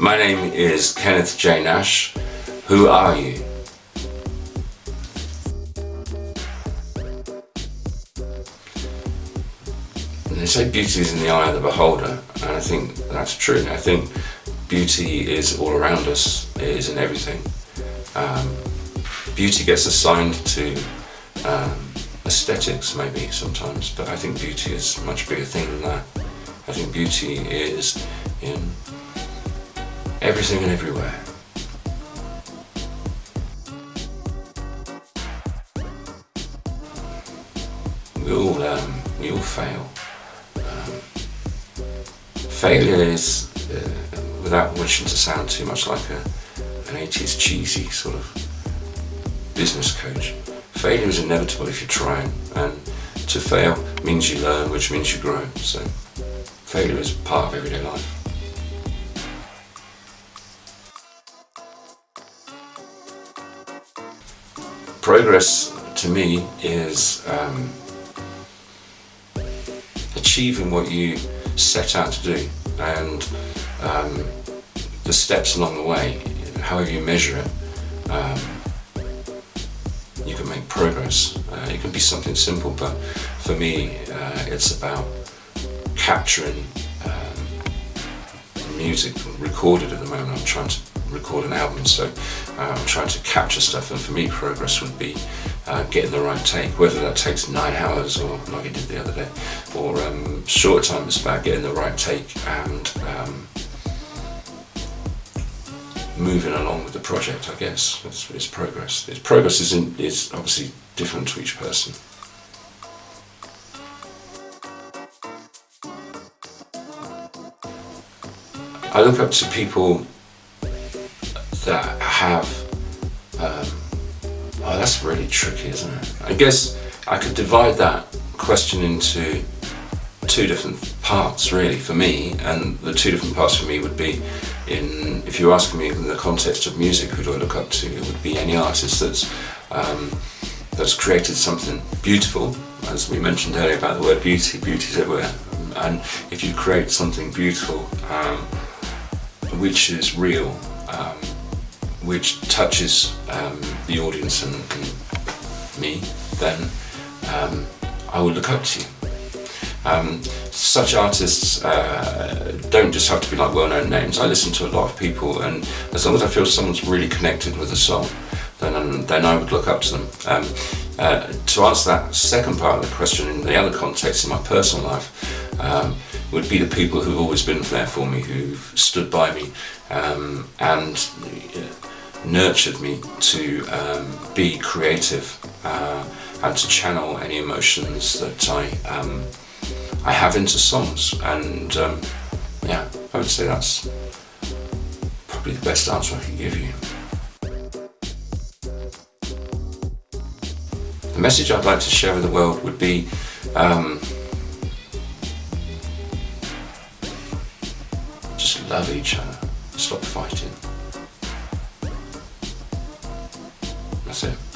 My name is Kenneth J. Nash. Who are you? They say beauty is in the eye of the beholder, and I think that's true. I think beauty is all around us, it is in everything. Um, beauty gets assigned to um, aesthetics maybe sometimes, but I think beauty is a much bigger thing than that. I think beauty is in everything and everywhere. We all, um, we all fail. Um, failure is, uh, without wishing to sound too much like a, an 80s cheesy sort of business coach, failure is inevitable if you're trying and to fail means you learn which means you grow so failure is part of everyday life. Progress to me is um, achieving what you set out to do and um, the steps along the way, however you measure it, um, you can make progress. Uh, it can be something simple, but for me, uh, it's about capturing um, music recorded at the moment. I'm trying to record an album, so I'm trying to capture stuff, and for me, progress would be uh, getting the right take, whether that takes nine hours or like I did the other day, or um, shorter time, about getting the right take and um, moving along with the project, I guess. It's, it's progress. It's progress is, is obviously different to each person. I look up to people that have, um, oh that's really tricky isn't it? I guess I could divide that question into two different parts really for me. And the two different parts for me would be in if you ask me in the context of music who do I look up to? It would be any artist that's um, that's created something beautiful. As we mentioned earlier about the word beauty beauty is everywhere. And if you create something beautiful um, which is real um, which touches um, the audience and, and me then um, I will look up to you um, such artists uh, don't just have to be like well-known names. I listen to a lot of people and as long as I feel someone's really connected with a song, then, um, then I would look up to them. Um, uh, to answer that second part of the question in the other context in my personal life, um, would be the people who've always been there for me, who've stood by me um, and uh, nurtured me to um, be creative uh, and to channel any emotions that I um, I have into songs and um, yeah I would say that's probably the best answer I can give you. The message I'd like to share with the world would be um, just love each other, stop fighting. That's it.